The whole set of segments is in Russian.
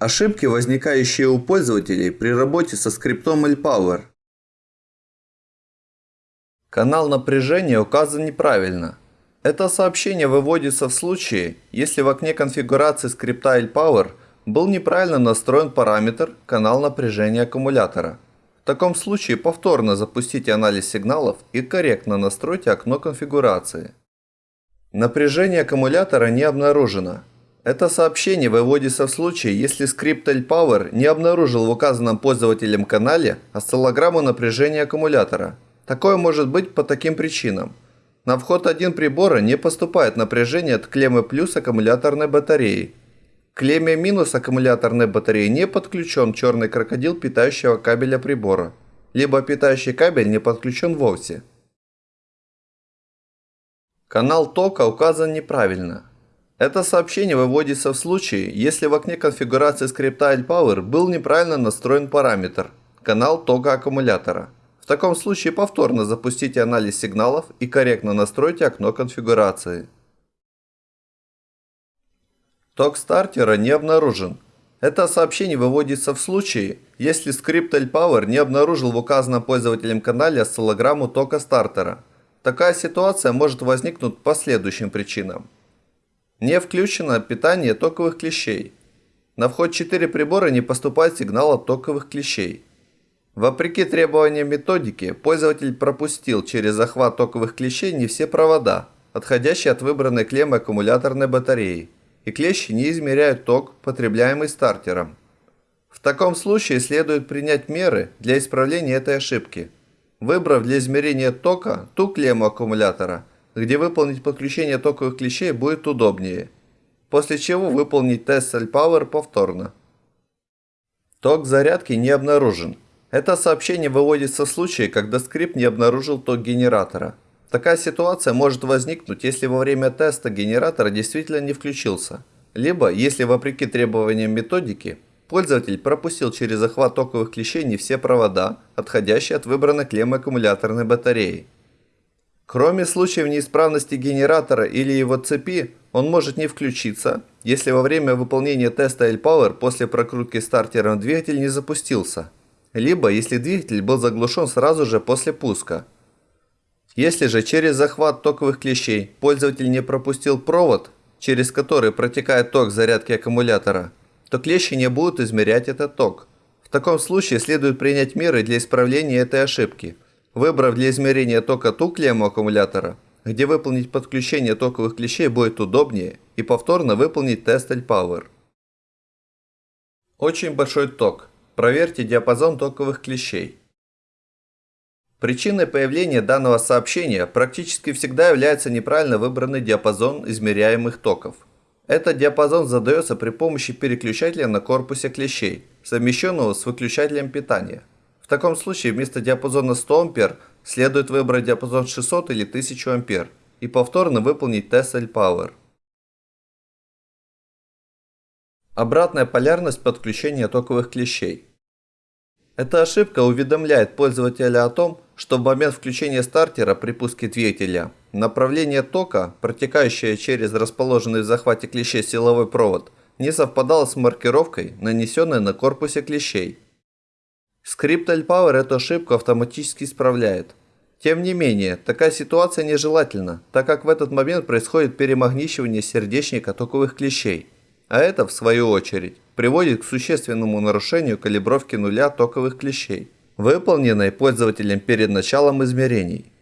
Ошибки, возникающие у пользователей при работе со скриптом LPower. Канал напряжения указан неправильно. Это сообщение выводится в случае, если в окне конфигурации скрипта LPower был неправильно настроен параметр канал напряжения аккумулятора. В таком случае повторно запустите анализ сигналов и корректно настройте окно конфигурации. Напряжение аккумулятора не обнаружено. Это сообщение выводится в случае, если скрипт LPower не обнаружил в указанном пользователем канале осциллограмму напряжения аккумулятора. Такое может быть по таким причинам. На вход 1 прибора не поступает напряжение от клеммы плюс аккумуляторной батареи. К клемме минус аккумуляторной батареи не подключен черный крокодил питающего кабеля прибора, либо питающий кабель не подключен вовсе. Канал тока указан неправильно. Это сообщение выводится в случае, если в окне конфигурации скрипта LPower был неправильно настроен параметр канал тока аккумулятора. В таком случае повторно запустите анализ сигналов и корректно настройте окно конфигурации. Ток стартера не обнаружен. Это сообщение выводится в случае, если скрипт LPower не обнаружил в указанном пользователем канале осциллограмму тока стартера. Такая ситуация может возникнуть по следующим причинам. Не включено питание токовых клещей. На вход 4 прибора не поступает сигнал от токовых клещей. Вопреки требованиям методики, пользователь пропустил через захват токовых клещей не все провода, отходящие от выбранной клеммы аккумуляторной батареи, и клещи не измеряют ток, потребляемый стартером. В таком случае следует принять меры для исправления этой ошибки, выбрав для измерения тока ту клемму аккумулятора, где выполнить подключение токовых клещей будет удобнее, после чего выполнить тест Power повторно. Ток зарядки не обнаружен. Это сообщение выводится в случае, когда скрипт не обнаружил ток генератора. Такая ситуация может возникнуть, если во время теста генератор действительно не включился, либо если вопреки требованиям методики пользователь пропустил через захват токовых клещей не все провода, отходящие от выбранной клеммы аккумуляторной батареи. Кроме случаев неисправности генератора или его цепи, он может не включиться, если во время выполнения теста L-Power после прокрутки стартером двигатель не запустился, либо если двигатель был заглушен сразу же после пуска. Если же через захват токовых клещей пользователь не пропустил провод, через который протекает ток зарядки аккумулятора, то клещи не будут измерять этот ток. В таком случае следует принять меры для исправления этой ошибки – Выбрав для измерения тока ту клемму аккумулятора, где выполнить подключение токовых клещей будет удобнее, и повторно выполнить тест L-Power. Очень большой ток. Проверьте диапазон токовых клещей. Причиной появления данного сообщения практически всегда является неправильно выбранный диапазон измеряемых токов. Этот диапазон задается при помощи переключателя на корпусе клещей, совмещенного с выключателем питания. Таком случае вместо диапазона 100 А следует выбрать диапазон 600 или 1000 А и повторно выполнить тест L-Power. Обратная полярность подключения токовых клещей. Эта ошибка уведомляет пользователя о том, что в момент включения стартера при пуске двигателя направление тока, протекающее через расположенный в захвате клещей силовой провод, не совпадало с маркировкой, нанесенной на корпусе клещей. Скрипт L-Power эту ошибку автоматически исправляет. Тем не менее, такая ситуация нежелательна, так как в этот момент происходит перемагничивание сердечника токовых клещей. А это, в свою очередь, приводит к существенному нарушению калибровки нуля токовых клещей, выполненной пользователем перед началом измерений.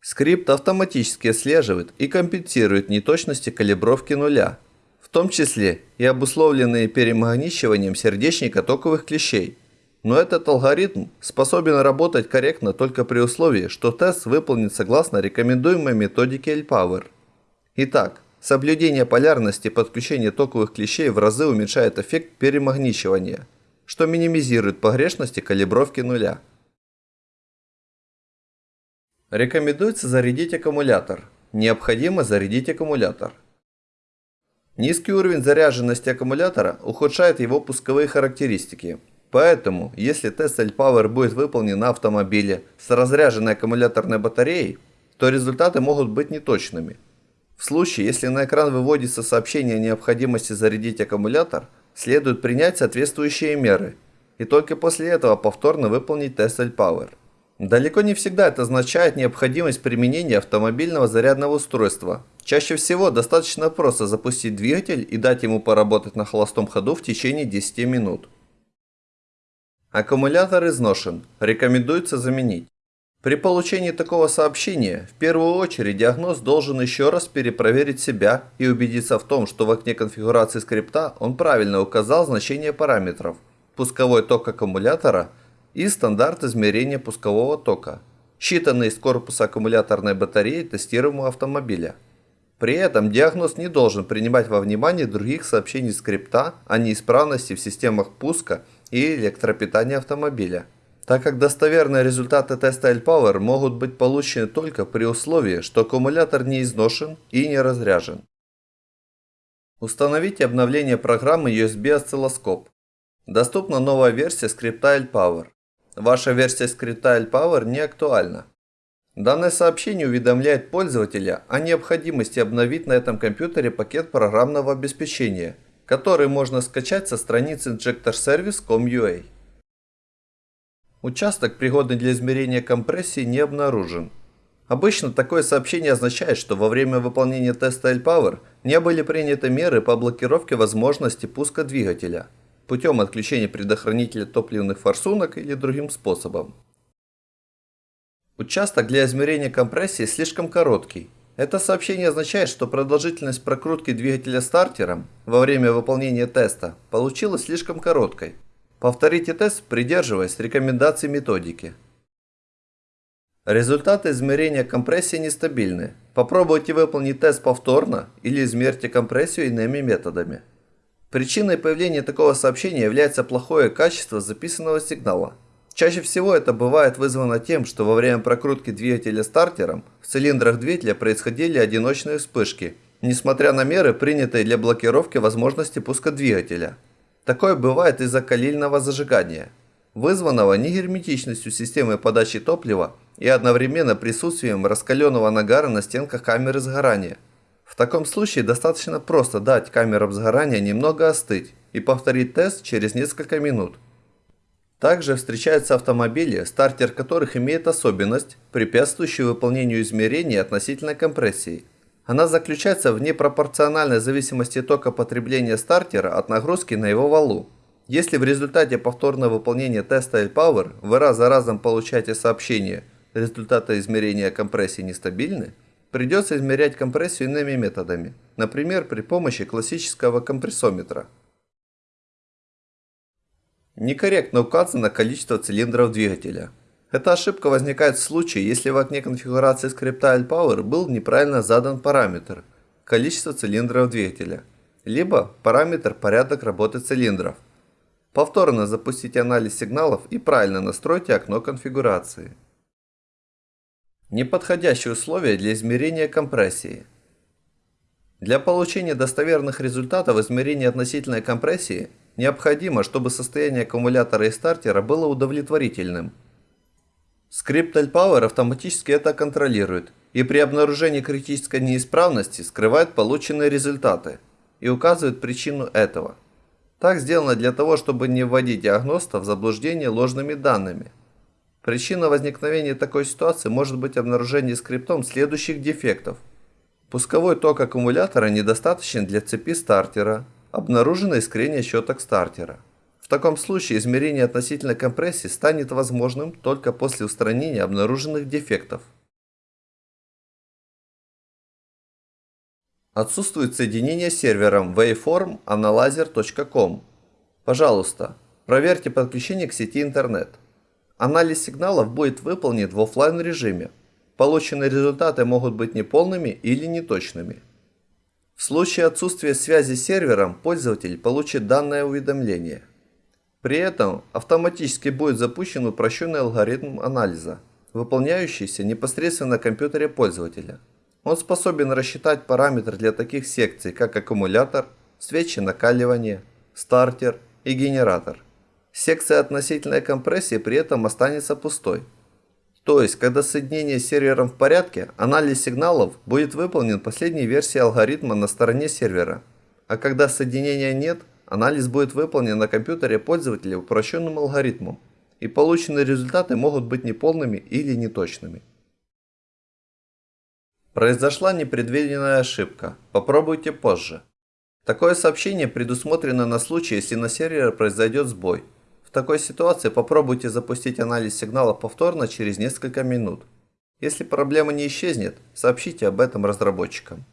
Скрипт автоматически отслеживает и компенсирует неточности калибровки нуля, в том числе и обусловленные перемагничиванием сердечника токовых клещей – но этот алгоритм способен работать корректно только при условии, что тест выполнен согласно рекомендуемой методике L-Power. Итак, соблюдение полярности подключения токовых клещей в разы уменьшает эффект перемагничивания, что минимизирует погрешности калибровки нуля. Рекомендуется зарядить аккумулятор. Необходимо зарядить аккумулятор. Низкий уровень заряженности аккумулятора ухудшает его пусковые характеристики – Поэтому, если тест L-Power будет выполнен на автомобиле с разряженной аккумуляторной батареей, то результаты могут быть неточными. В случае, если на экран выводится сообщение о необходимости зарядить аккумулятор, следует принять соответствующие меры и только после этого повторно выполнить тест L-Power. Далеко не всегда это означает необходимость применения автомобильного зарядного устройства. Чаще всего достаточно просто запустить двигатель и дать ему поработать на холостом ходу в течение 10 минут. Аккумулятор изношен, рекомендуется заменить. При получении такого сообщения, в первую очередь диагноз должен еще раз перепроверить себя и убедиться в том, что в окне конфигурации скрипта он правильно указал значение параметров, пусковой ток аккумулятора – и стандарт измерения пускового тока, считанный из корпуса аккумуляторной батареи тестируемого автомобиля. При этом диагноз не должен принимать во внимание других сообщений скрипта о неисправности в системах пуска и электропитания автомобиля, так как достоверные результаты теста L-Power могут быть получены только при условии, что аккумулятор не изношен и не разряжен. Установите обновление программы USB осциллоскоп. Доступна новая версия скрипта L-Power. Ваша версия скрипта L-Power не актуальна. Данное сообщение уведомляет пользователя о необходимости обновить на этом компьютере пакет программного обеспечения, который можно скачать со страницы injectorservice.com.ua. Участок, пригодный для измерения компрессии, не обнаружен. Обычно такое сообщение означает, что во время выполнения теста L-Power не были приняты меры по блокировке возможности пуска двигателя – путем отключения предохранителя топливных форсунок или другим способом. Участок для измерения компрессии слишком короткий. Это сообщение означает, что продолжительность прокрутки двигателя стартером во время выполнения теста получилась слишком короткой. Повторите тест, придерживаясь рекомендаций методики. Результаты измерения компрессии нестабильны. Попробуйте выполнить тест повторно или измерьте компрессию иными методами. Причиной появления такого сообщения является плохое качество записанного сигнала. Чаще всего это бывает вызвано тем, что во время прокрутки двигателя стартером в цилиндрах двигателя происходили одиночные вспышки, несмотря на меры, принятые для блокировки возможности пуска двигателя. Такое бывает из-за калильного зажигания, вызванного негерметичностью системы подачи топлива и одновременно присутствием раскаленного нагара на стенках камеры сгорания. В таком случае достаточно просто дать камерам сгорания немного остыть и повторить тест через несколько минут. Также встречаются автомобили, стартер которых имеет особенность, препятствующую выполнению измерений относительно компрессии. Она заключается в непропорциональной зависимости тока потребления стартера от нагрузки на его валу. Если в результате повторного выполнения теста L-Power вы раз за разом получаете сообщение «результаты измерения компрессии нестабильны», Придется измерять компрессию иными методами, например, при помощи классического компрессометра. Некорректно указано количество цилиндров двигателя. Эта ошибка возникает в случае, если в окне конфигурации скрипта L-Power был неправильно задан параметр количество цилиндров двигателя, либо параметр порядок работы цилиндров. Повторно запустите анализ сигналов и правильно настройте окно конфигурации. Неподходящие условия для измерения компрессии. Для получения достоверных результатов измерения относительной компрессии необходимо, чтобы состояние аккумулятора и стартера было удовлетворительным. Скрипт L-Power автоматически это контролирует и при обнаружении критической неисправности скрывает полученные результаты и указывает причину этого. Так сделано для того, чтобы не вводить диагноста в заблуждение ложными данными. Причина возникновения такой ситуации может быть обнаружение скриптом следующих дефектов. Пусковой ток аккумулятора недостаточен для цепи стартера. Обнаружено искрение щеток стартера. В таком случае измерение относительной компрессии станет возможным только после устранения обнаруженных дефектов. Отсутствует соединение с сервером waveform.analyzer.com. Пожалуйста, проверьте подключение к сети интернет. Анализ сигналов будет выполнен в офлайн режиме. Полученные результаты могут быть неполными или неточными. В случае отсутствия связи с сервером пользователь получит данное уведомление. При этом автоматически будет запущен упрощенный алгоритм анализа, выполняющийся непосредственно на компьютере пользователя. Он способен рассчитать параметры для таких секций, как аккумулятор, свечи накаливания, стартер и генератор. Секция относительной компрессии при этом останется пустой. То есть, когда соединение с сервером в порядке, анализ сигналов будет выполнен последней версией алгоритма на стороне сервера. А когда соединения нет, Анализ будет выполнен на компьютере пользователя упрощенным алгоритмом, и полученные результаты могут быть неполными или неточными. Произошла непредвиденная ошибка. Попробуйте позже. Такое сообщение предусмотрено на случай, если на сервере произойдет сбой. Такой ситуации попробуйте запустить анализ сигнала повторно через несколько минут. Если проблема не исчезнет, сообщите об этом разработчикам.